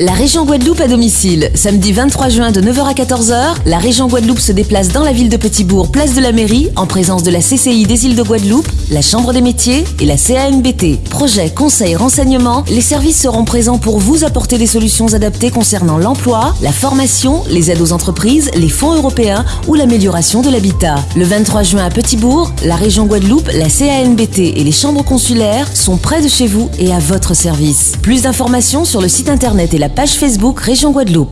La région Guadeloupe à domicile. Samedi 23 juin de 9h à 14h, la région Guadeloupe se déplace dans la ville de Petitbourg, place de la mairie, en présence de la CCI des îles de Guadeloupe, la Chambre des métiers et la CANBT. Projet, conseil, renseignement, les services seront présents pour vous apporter des solutions adaptées concernant l'emploi, la formation, les aides aux entreprises, les fonds européens ou l'amélioration de l'habitat. Le 23 juin à Petitbourg, la région Guadeloupe, la CANBT et les chambres consulaires sont près de chez vous et à votre service. Plus d'informations sur le site internet et page Facebook Région Guadeloupe.